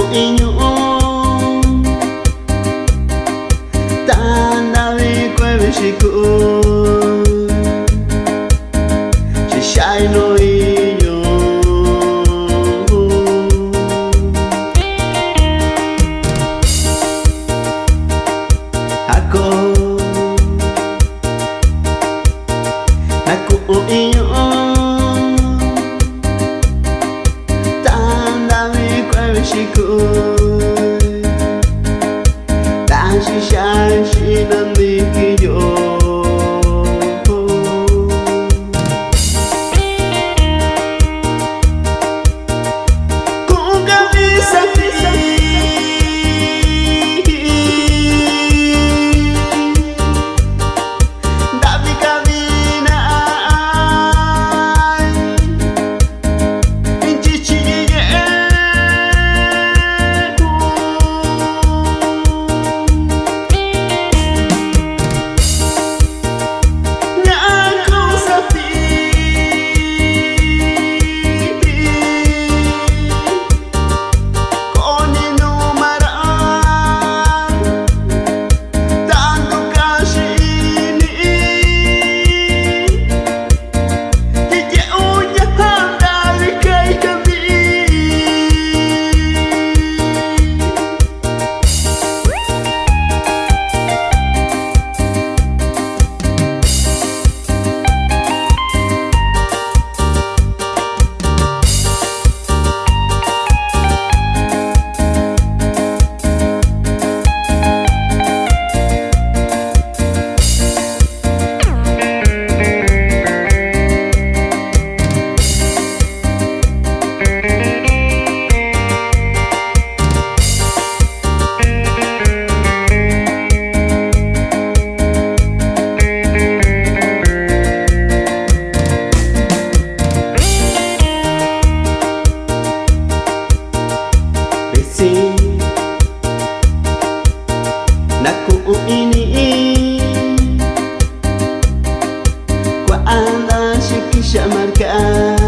tội nhung ta đã đi quay về chỉ cũ chỉ sai lỗi Aku Aku ingin kwe chiku Tashi shashi nandiki Naku ini. Kwa anda shikisha markai